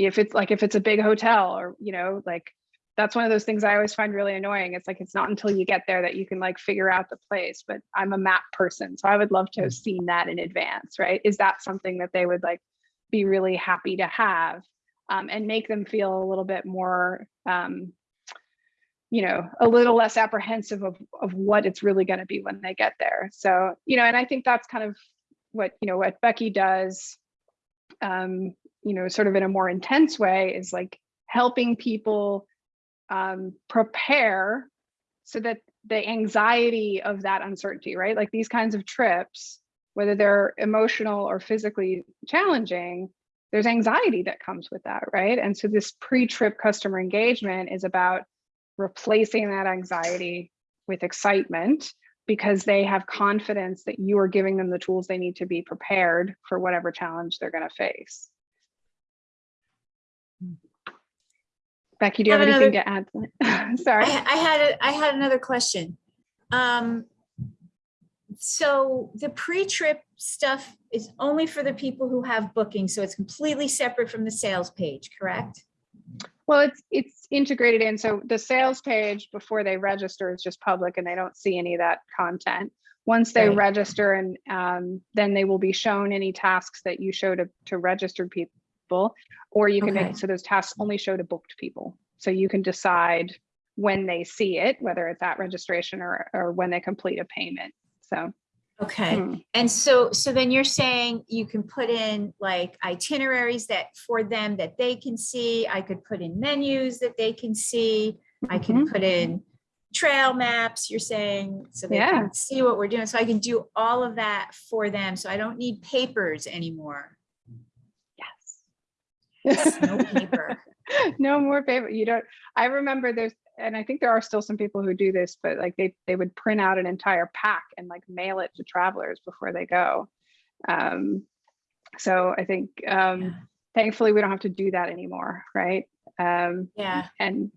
S1: if it's like, if it's a big hotel or, you know, like, that's one of those things I always find really annoying. It's like, it's not until you get there that you can like figure out the place, but I'm a map person. So I would love to have seen that in advance, right? Is that something that they would like be really happy to have um, and make them feel a little bit more, um, you know, a little less apprehensive of, of what it's really going to be when they get there. So, you know, and I think that's kind of what, you know, what Becky does, um, you know, sort of in a more intense way is like helping people um, prepare so that the anxiety of that uncertainty, right? Like these kinds of trips, whether they're emotional or physically challenging, there's anxiety that comes with that, right? And so this pre-trip customer engagement is about replacing that anxiety with excitement because they have confidence that you are giving them the tools they need to be prepared for whatever challenge they're going to face. Becky, do you have anything to add? Sorry.
S7: I, I had, a- I had another question. Um, so the pre-trip stuff is only for the people who have bookings, so it's completely separate from the sales page, correct?
S1: Well, it's it's integrated in. So the sales page before they register is just public and they don't see any of that content. Once they
S7: Right.
S1: register and um, then they will be shown any tasks that you show to, to registered people, or you can
S7: Okay.
S1: make, so those tasks only show to booked people. So you can decide when they see it, whether it's at registration or, or when they complete a payment. So.
S7: Okay,
S1: hmm.
S7: and so, so then you're saying you can put in like itineraries that for them that they can see, I could put in menus that they can see, I can
S1: Mhm.
S7: put in trail maps, you're saying, so they
S1: Yeah.
S7: can see what we're doing, so I can do all of that for them, so I don't need papers anymore. No paper.
S1: no more paper. You don't, I remember there's, and I think there are still some people who do this, but like they, they would print out an entire pack and like mail it to travelers before they go. Um, so I think, um,
S7: Yeah.
S1: thankfully we don't have to do that anymore. Right. Um,
S7: Yeah,
S1: and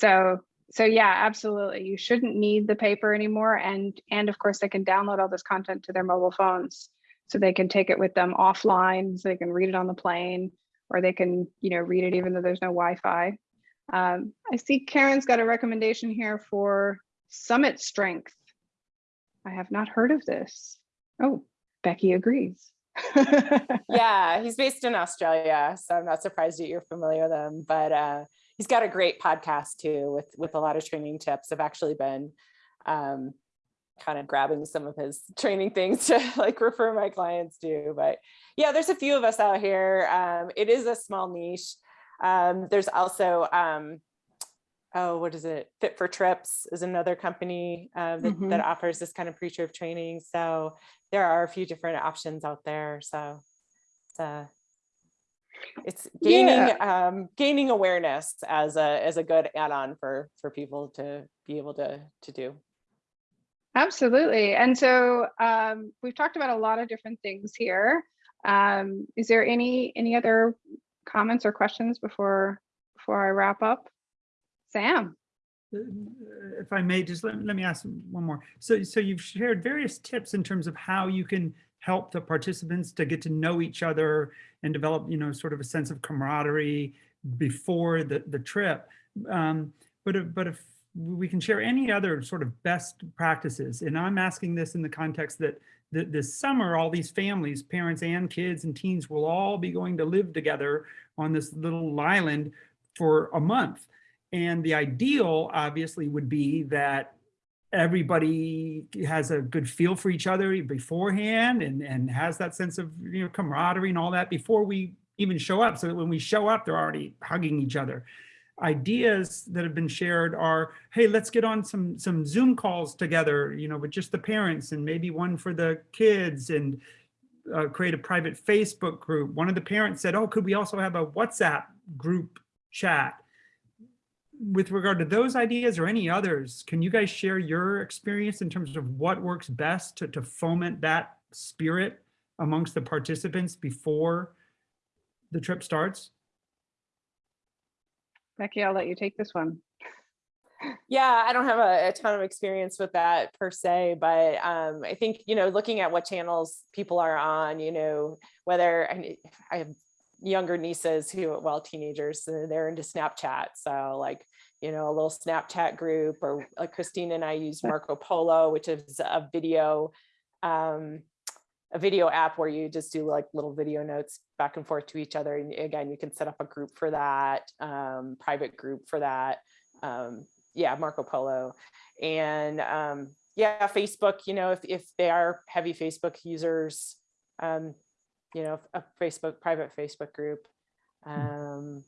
S1: so, so yeah, absolutely. You shouldn't need the paper anymore. And, and of course they can download all this content to their mobile phones. So they can take it with them offline, so they can read it on the plane, or they can, you know, read it even though there's no Wi-Fi. Um, I see Karen's got a recommendation here for Summit Strength. I have not heard of this. Oh, Becky agrees.
S4: Yeah, he's based in Australia, so I'm not surprised that you're familiar with him. But uh, he's got a great podcast too, with with a lot of training tips. I've actually been um, kind of grabbing some of his training things to like refer my clients to. But yeah, there's a few of us out here. Um, it is a small niche. Um, there's also um, oh, what is it? Fit for Trips is another company uh, that, that offers this kind of pre-trip training. So there are a few different options out there. So it's uh, it's gaining um, gaining awareness as a as a good add-on for for people to be able to to do.
S1: Absolutely. And so um, we've talked about a lot of different things here. Um, is there any any other comments or questions before before I wrap up? Sam.
S3: Uh, If I may, just let, let me ask one more. So, so you've shared various tips in terms of how you can help the participants to get to know each other and develop, you know, sort of a sense of camaraderie before the, the trip. Um, but, but if we can share any other sort of best practices, and I'm asking this in the context that th- this summer, all these families, parents and kids and teens will all be going to live together on this little island for a month. And the ideal obviously would be that everybody has a good feel for each other beforehand and, and has that sense of you know camaraderie and all that before we even show up. So that when we show up, they're already hugging each other. Ideas that have been shared are, hey, let's get on some some Zoom calls together, you know, with just the parents and maybe one for the kids and uh, create a private Facebook group. One of the parents said, oh, could we also have a WhatsApp group chat? with regard to those ideas or any others, can you guys share your experience in terms of what works best to, to foment that spirit amongst the participants before the trip starts?
S1: Becky, I'll let you take this one.
S4: Yeah, I don't have a, a ton of experience with that per se, but um, I think, you know, looking at what channels people are on, you know, whether I, I have younger nieces who, well, teenagers, they're into Snapchat. So like, you know, a little Snapchat group or like Christine and I use Marco Polo, which is a video, um, a video app where you just do like little video notes back and forth to each other. And again, you can set up a group for that, um, private group for that. Um, yeah, Marco Polo. And um, yeah, Facebook, you know, if, if they are heavy Facebook users, um, you know, a Facebook, private Facebook group. Um,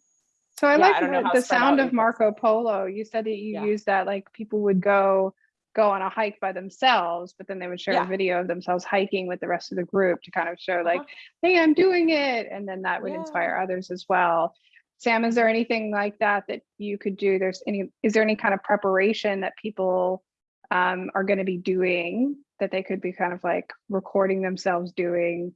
S1: So I
S4: Yeah,
S1: like
S4: don't
S1: the, the sound of. Marco Polo. You said that you
S4: Yeah.
S1: use that like people would go go on a hike by themselves, but then they would share
S4: Yeah.
S1: a video of themselves hiking with the rest of the group to kind of show like,
S4: Uh-huh.
S1: hey, I'm doing it. And then that would
S4: Yeah.
S1: inspire others as well. Sam, is there anything like that that you could do? There's any, is there any kind of preparation that people um, are going to be doing that they could be kind of like recording themselves doing?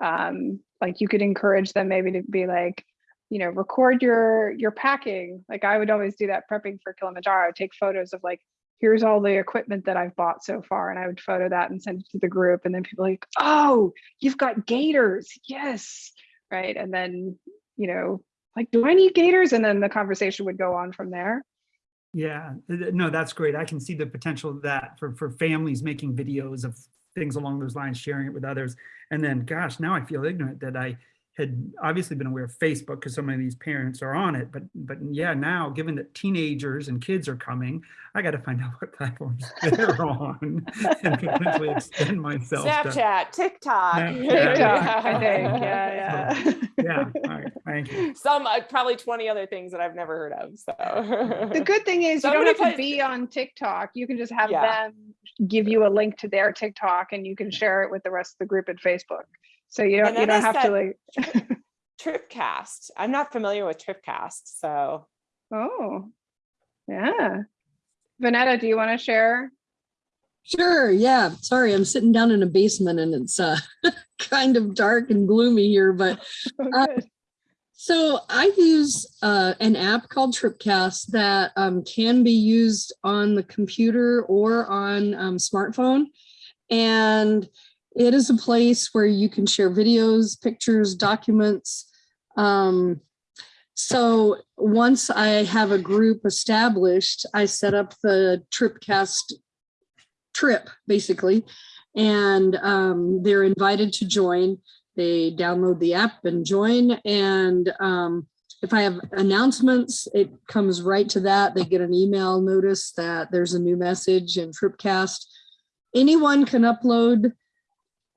S1: Um, like you could encourage them maybe to be like, you know, record your your packing. Like I would always do that prepping for Kilimanjaro, take photos of like, here's all the equipment that I've bought so far. And I would photo that and send it to the group. And then people like, oh, you've got gaiters. Yes. Right. And then, you know, like, do I need gaiters? And then the conversation would go on from there.
S3: Yeah, no, that's great. I can see the potential of that for, for families making videos of things along those lines, sharing it with others. And then, gosh, now I feel ignorant that I had obviously been aware of Facebook because so many of these parents are on it. But, but yeah, now given that teenagers and kids are coming, I got to find out what platforms they're on and potentially extend myself. to-
S4: Snapchat, TikTok.
S3: Snapchat.
S1: TikTok, I think. Yeah, yeah.
S3: Yeah, all right, thank you.
S4: Some, uh, probably 20 other things that I've never heard of, so.
S1: the good thing is you
S4: Somebody
S1: don't have to be on TikTok. You can just have
S4: Yeah.
S1: them give you a link to their TikTok and you can share it with the rest of the group at Facebook. So you don't you don't have to like
S4: Tripcast. I'm not familiar with Tripcast, so.
S1: oh yeah. Vanetta, do you want to share?
S8: Sure, yeah. Sorry, I'm sitting down in a basement and it's uh kind of dark and gloomy here, but
S1: Oh,
S8: Uh,
S1: good.
S8: so I use uh, an app called Tripcast that um, can be used on the computer or on um, smartphone. And it is a place where you can share videos, pictures, documents. Um, so once I have a group established, I set up the Tripcast trip, basically. And um, they're invited to join they download the app and join and um, if I have announcements, it comes right to that. They get an email notice that there's a new message in Tripcast. Anyone can upload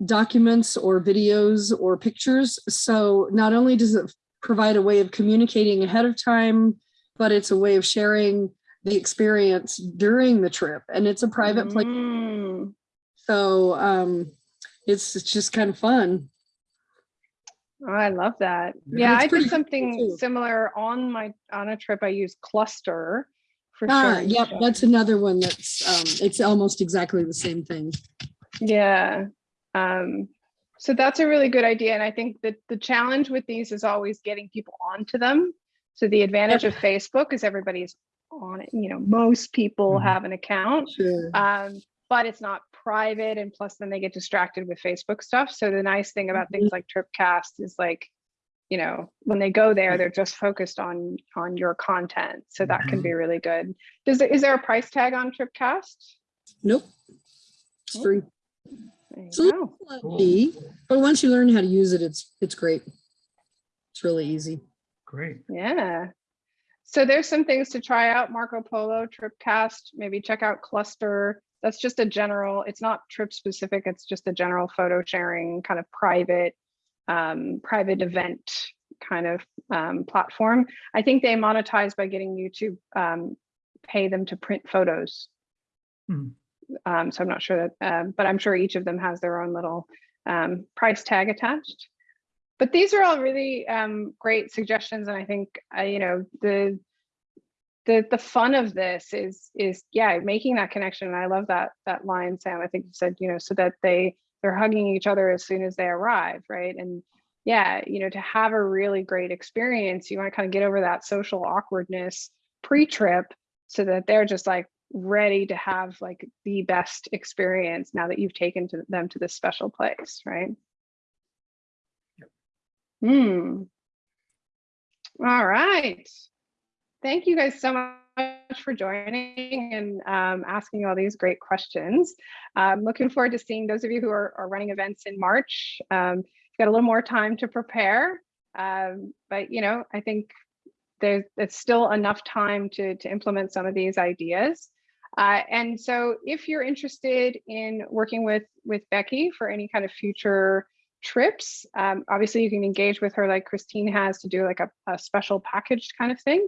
S8: documents or videos or pictures. So not only does it provide a way of communicating ahead of time, but it's a way of sharing the experience during the trip. And it's a private place.
S1: Mm,
S8: So um, it's, it's just kind of fun.
S1: oh, I love that.
S3: Yeah,
S1: I did something
S8: too.
S1: similar on my on a trip. I used Cluster for
S8: Ah,
S1: sharing
S8: yep, that's another one that's, um, it's almost exactly the same thing.
S1: Yeah. Um, so that's a really good idea. And I think that the challenge with these is always getting people onto them. So the advantage of Facebook is everybody's on it. You know, most people
S3: Mhm.
S1: have an account,
S8: Sure.
S1: um, but it's not private. And plus, then they get distracted with Facebook stuff. So the nice thing about things like Tripcast is like, you know, when they go there, they're just focused on on your content. So that can be really good. Does is there a price tag on Tripcast?
S8: Nope. It's free.
S1: There you
S8: So-
S1: go.
S3: Cool.
S8: But once you learn how to use it, it's, it's great. It's really easy.
S3: Great.
S1: Yeah. So there's some things to try out, Marco Polo, Tripcast, maybe check out Cluster. That's just a general, it's not trip specific, it's just a general photo sharing kind of private, um, private event kind of um, platform. I think they monetize by getting you to um, pay them to print photos.
S3: Hmm.
S1: Um, so I'm not sure that, um, but I'm sure each of them has their own little um, price tag attached. But these are all really um, great suggestions and i think uh, you know the the the fun of this is is yeah making that connection and i love that that line sam i think you said you know so that they they're hugging each other as soon as they arrive right? And yeah, you know, to have a really great experience, you want to kind of get over that social awkwardness pre-trip so that they're just like ready to have like the best experience now that you've taken to them to this special place, right? Hmm. All right. Thank you guys so much for joining and um, asking all these great questions. I'm looking forward to seeing those of you who are, are running events in March. Um, you've got a little more time to prepare, um, but you know, I think there's it's still enough time to, to implement some of these ideas. Uh, and so if you're interested in working with, with Becky for any kind of future trips, um, obviously you can engage with her like Christine has to do like a, a special packaged kind of thing,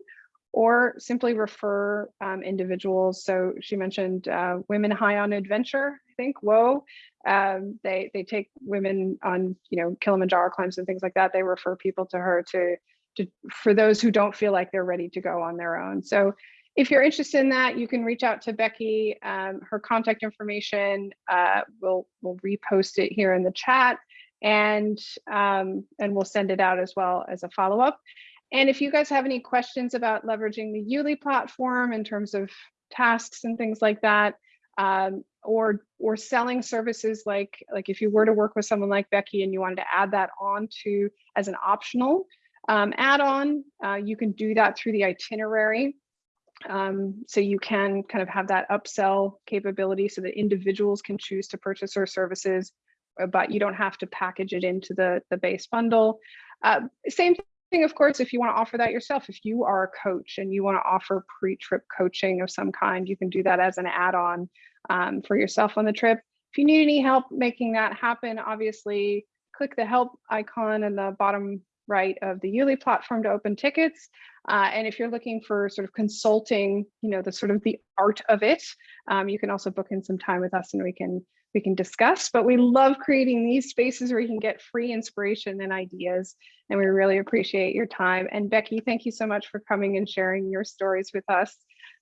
S1: or simply refer um, individuals. So she mentioned uh, Women High on Adventure, I think, whoa. Um, they, they take women on, you know, Kilimanjaro climbs and things like that. They refer people to her to, to, for those who don't feel like they're ready to go on their own. So if you're interested in that, you can reach out to Becky. Um, her contact information, uh, we'll, we'll repost it here in the chat and, um, and we'll send it out as well as a follow-up. And if you guys have any questions about leveraging the Yuli platform in terms of tasks and things like that, um, or or selling services like like if you were to work with someone like Becky and you wanted to add that on to as an optional um, add-on, uh, you can do that through the itinerary. Um, so you can kind of have that upsell capability so that individuals can choose to purchase our services, uh, but you don't have to package it into the, the base bundle. Uh, same thing, of course, if you want to offer that yourself, if you are a coach and you want to offer pre-trip coaching of some kind, you can do that as an add-on um, for yourself on the trip. If you need any help making that happen, obviously click the help icon in the bottom right of the Yuli platform to open tickets. Uh, and if you're looking for sort of consulting, you know, the sort of the art of it, um, you can also book in some time with us and we can we can discuss. But we love creating these spaces where you can get free inspiration and ideas. And we really appreciate your time. And Becky, thank you so much for coming and sharing your stories with us.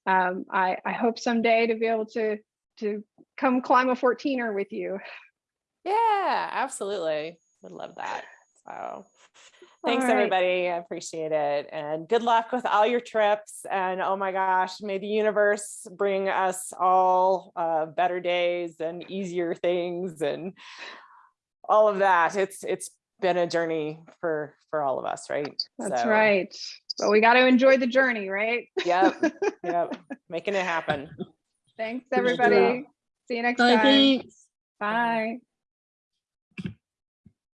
S1: Um, I, I hope someday to be able to to come climb a 14er with you.
S4: Yeah, absolutely. Would love that. So thanks
S1: All right.
S4: everybody. I appreciate it. And good luck with all your trips. And oh my gosh, may the universe bring us all uh, better days and easier things and all of that. It's it's been a journey for for all of us, right?
S1: That's
S4: So,
S1: right. But we got to enjoy the journey, right?
S4: Yep. Yep. Making it happen.
S1: Thanks, everybody. See you next
S8: I
S1: time.
S8: think
S1: Bye.